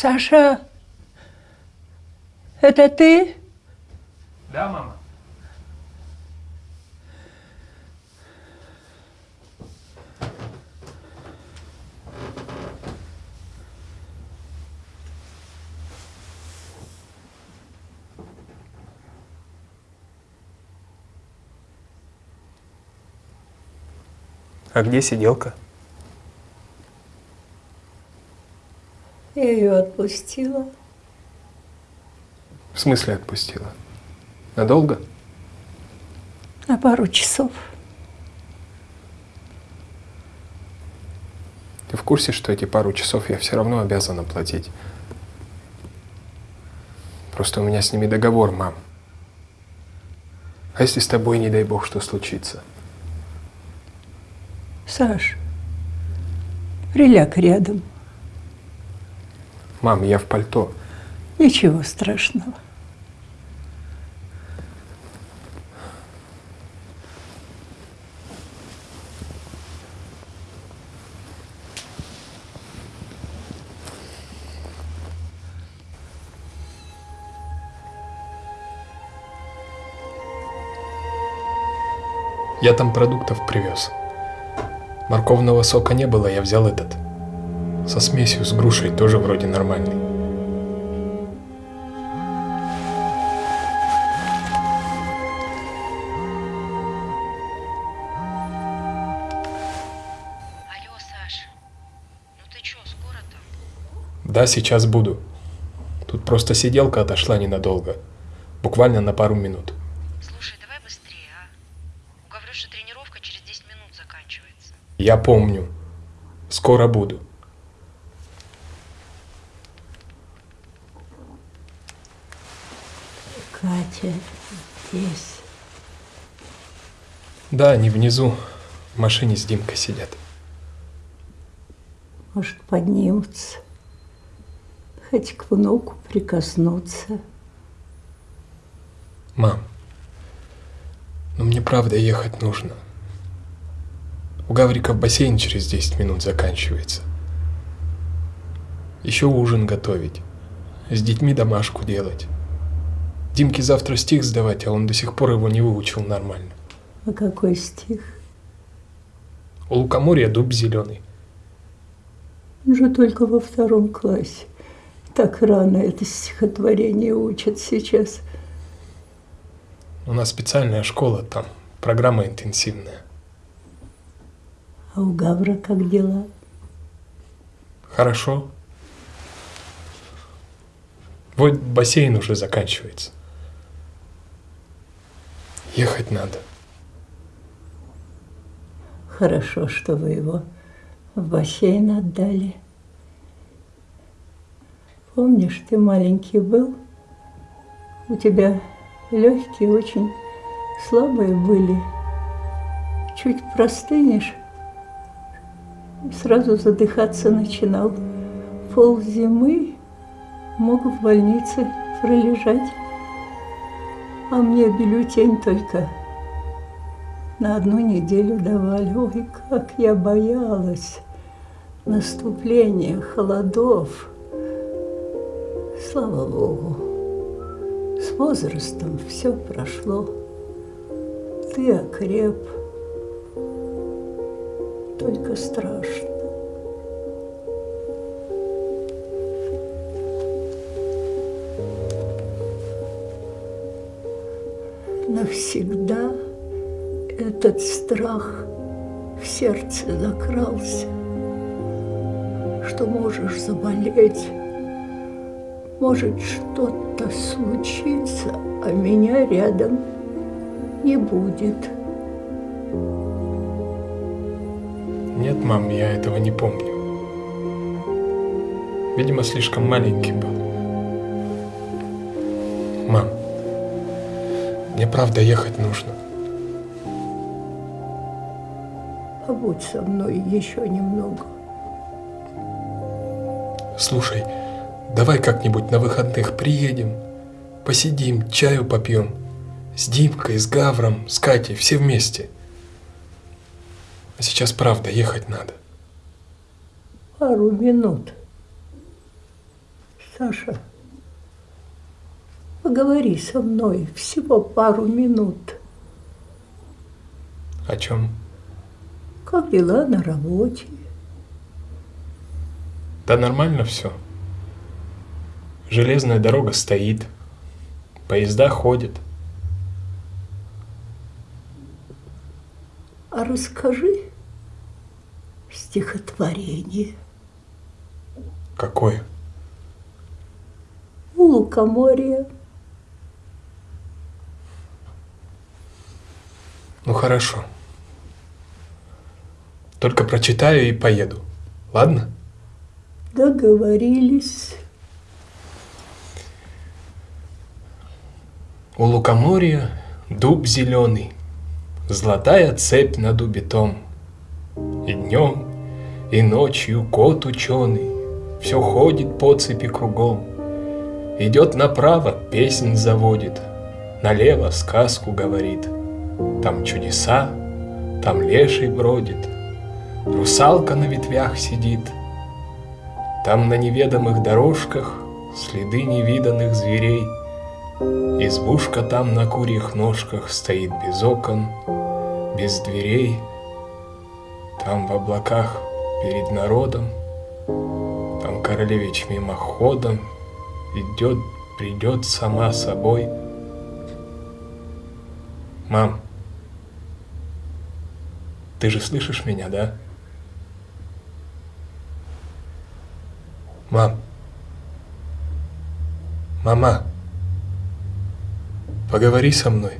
Саша, это ты? Да, мама? А где сиделка? Я ее отпустила. В смысле отпустила? Надолго? На пару часов. Ты в курсе, что эти пару часов я все равно обязан оплатить? Просто у меня с ними договор, мам. А если с тобой, не дай бог, что случится? Саш, приляг рядом. Мам, я в пальто. Ничего страшного. Я там продуктов привез. Морковного сока не было, я взял этот. Со смесью с грушей тоже вроде нормальный. Алло, Саш, ну ты чё, скоро там? Да, сейчас буду. Тут просто сиделка отошла ненадолго. Буквально на пару минут. Слушай, давай быстрее, а? У Гаврюши тренировка через 10 минут заканчивается. Я помню. Скоро буду. Катя здесь. Да, они внизу. В машине с Димкой сидят. Может, поднимутся. Хоть к внуку прикоснуться. Мам, ну мне правда ехать нужно. У Гаврика бассейн через 10 минут заканчивается. Еще ужин готовить. С детьми домашку делать. Димке завтра стих сдавать, а он до сих пор его не выучил нормально. А какой стих? У лукоморья дуб зеленый. Он же только во втором классе. Так рано это стихотворение учат сейчас. У нас специальная школа там, программа интенсивная. А у Гавра как дела? Хорошо. Вот бассейн уже заканчивается. Ехать надо. Хорошо, что вы его в бассейн отдали. Помнишь, ты маленький был? У тебя легкие очень слабые были. Чуть простынешь, сразу задыхаться начинал. Пол зимы мог в больнице пролежать, а мне бюллетень только на одну неделю давали. Ой, как я боялась наступления холодов. Слава Богу, с возрастом все прошло. Ты окреп, только страшно. Навсегда этот страх в сердце закрался, что можешь заболеть, может что-то случиться, а меня рядом не будет. Нет, мам, я этого не помню. Видимо, слишком маленький был. Мне правда ехать нужно. Побудь со мной еще немного. Слушай, давай как-нибудь на выходных приедем, посидим, чаю попьем. С Димкой, с Гавром, с Катей, все вместе. А сейчас правда ехать надо. Пару минут. Саша, поговори со мной всего пару минут. О чем? Как дела на работе? Да нормально все. Железная дорога стоит, поезда ходят. А расскажи стихотворение. Какое? У лукоморья. Ну хорошо. Только прочитаю и поеду. Ладно? Договорились. У лукоморья дуб зеленый, Золотая цепь на дубе том. И днем, и ночью кот ученый Все ходит по цепи кругом. Идет направо, песнь заводит, Налево сказку говорит. Там чудеса, там леший бродит, Русалка на ветвях сидит. Там на неведомых дорожках Следы невиданных зверей. Избушка там на курьих ножках Стоит без окон, без дверей. Там в облаках перед народом, Там королевич мимоходом Идет, придет сама собой. Мам, ты же слышишь меня, да? Мам. Мама. Поговори со мной.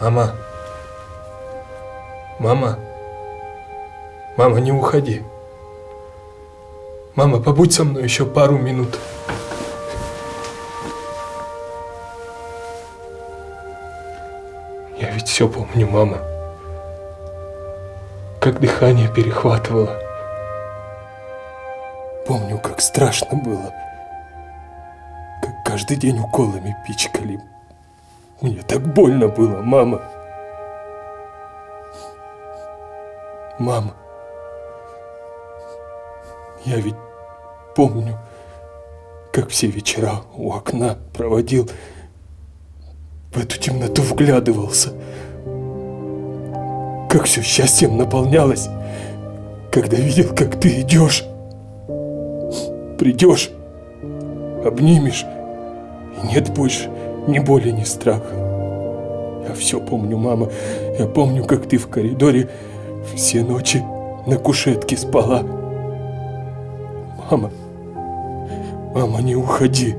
Мама. Мама. Мама, не уходи. Мама, побудь со мной еще пару минут. Я ведь все помню, мама. Как дыхание перехватывало. Помню, как страшно было. Как каждый день уколами пичкали. Мне так больно было, мама. Мама. Я ведь помню, как все вечера у окна проводил, в эту темноту вглядывался, как все счастьем наполнялось, когда видел, как ты идешь, придешь, обнимешь, и нет больше ни боли, ни страха. Я все помню, мама, я помню, как ты в коридоре все ночи на кушетке спала. Мама, мама, не уходи.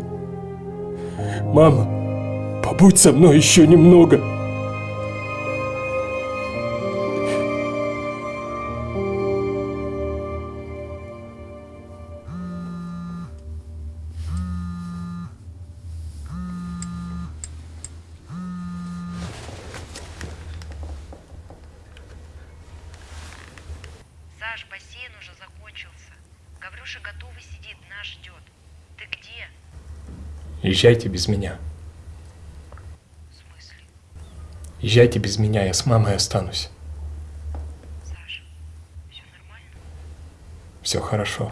Мама, побудь со мной еще немного. Гаврюша готовый сидит, нас ждет. Ты где? Езжайте без меня. В смысле? Езжайте без меня, я с мамой останусь. Саш, все нормально? Все хорошо.